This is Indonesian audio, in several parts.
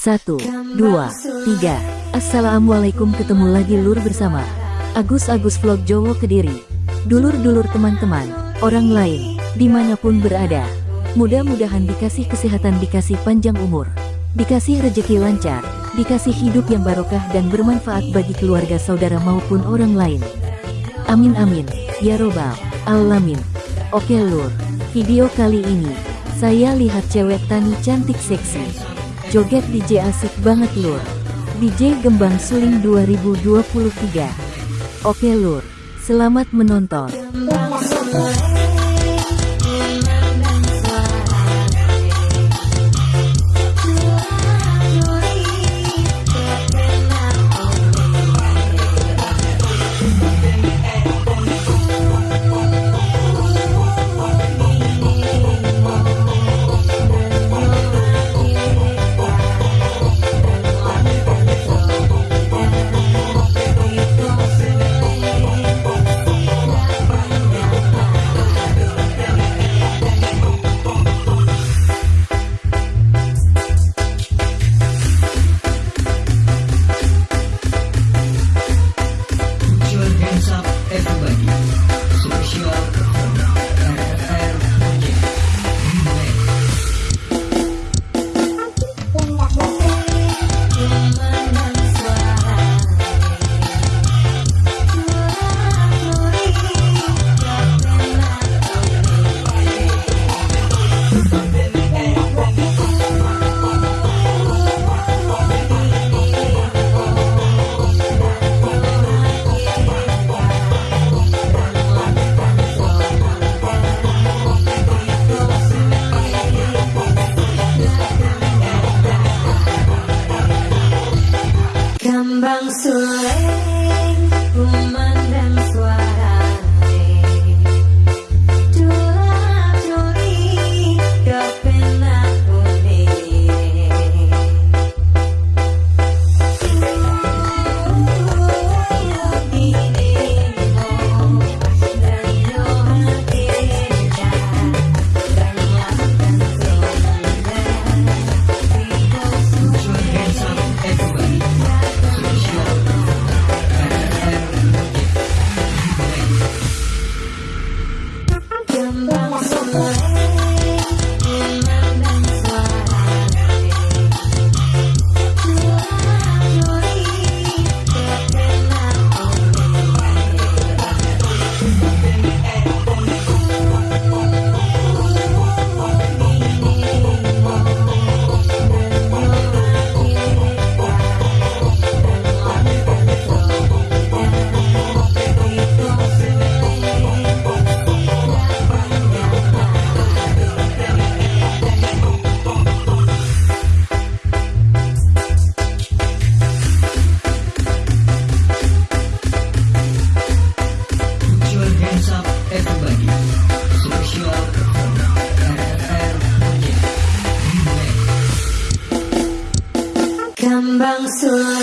Satu, dua, tiga. Assalamualaikum ketemu lagi lur bersama Agus-Agus Vlog Jowo Kediri. Dulur-dulur teman-teman, orang lain, di mana pun berada. Mudah-mudahan dikasih kesehatan, dikasih panjang umur, dikasih rejeki lancar, dikasih hidup yang barokah dan bermanfaat bagi keluarga saudara maupun orang lain. Amin amin, ya robbal alamin. Oke lur, video kali ini, saya lihat cewek tani cantik seksi. Joget DJ asik banget lur. DJ Gembang Suling 2023. Oke lur, selamat menonton. 蓝色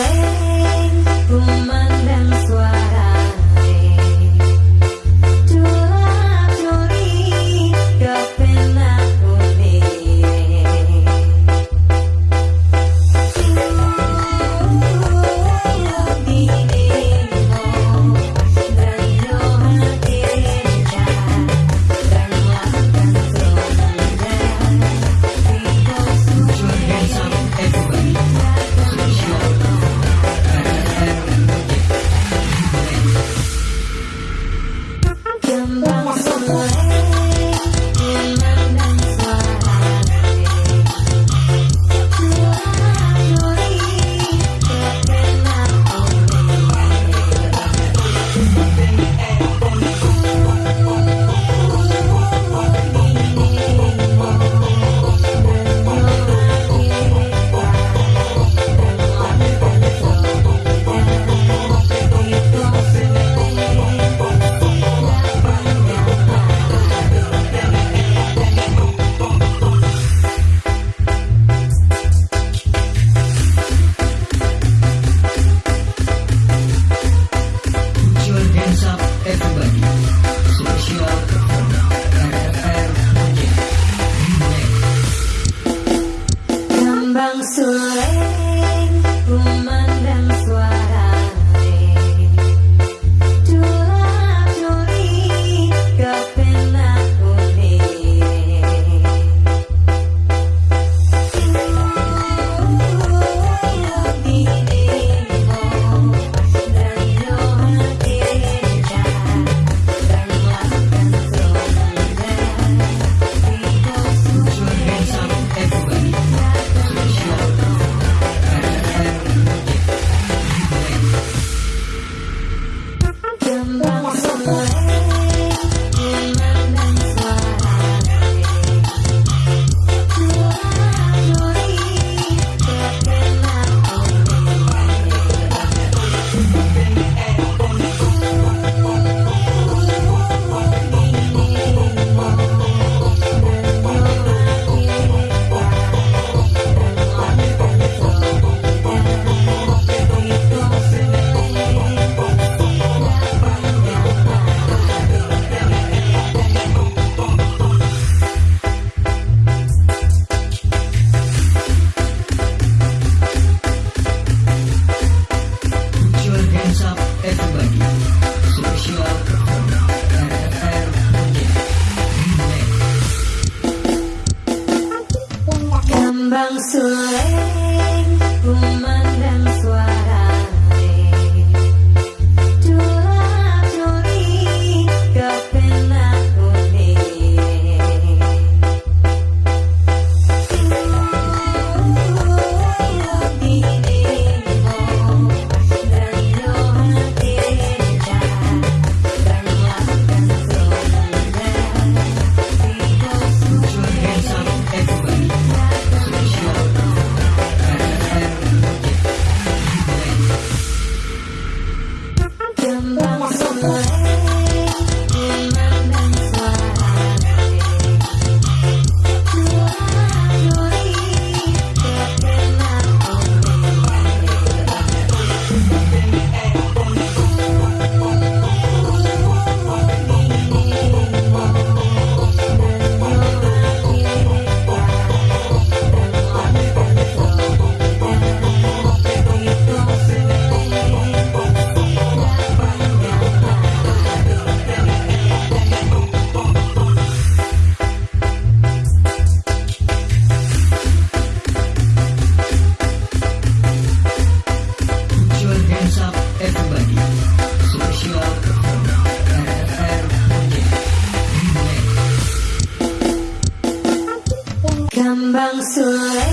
sang xưa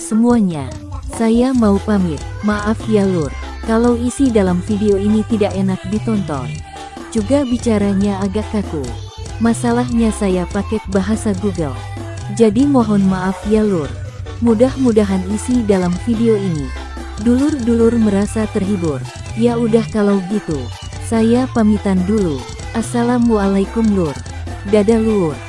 semuanya. Saya mau pamit, maaf ya lur. Kalau isi dalam video ini tidak enak ditonton. Juga bicaranya agak kaku. Masalahnya saya pakai bahasa Google. Jadi mohon maaf ya lur. Mudah-mudahan isi dalam video ini. Dulur-dulur merasa terhibur. Ya udah kalau gitu. Saya pamitan dulu. Assalamualaikum lur. Dadah lur.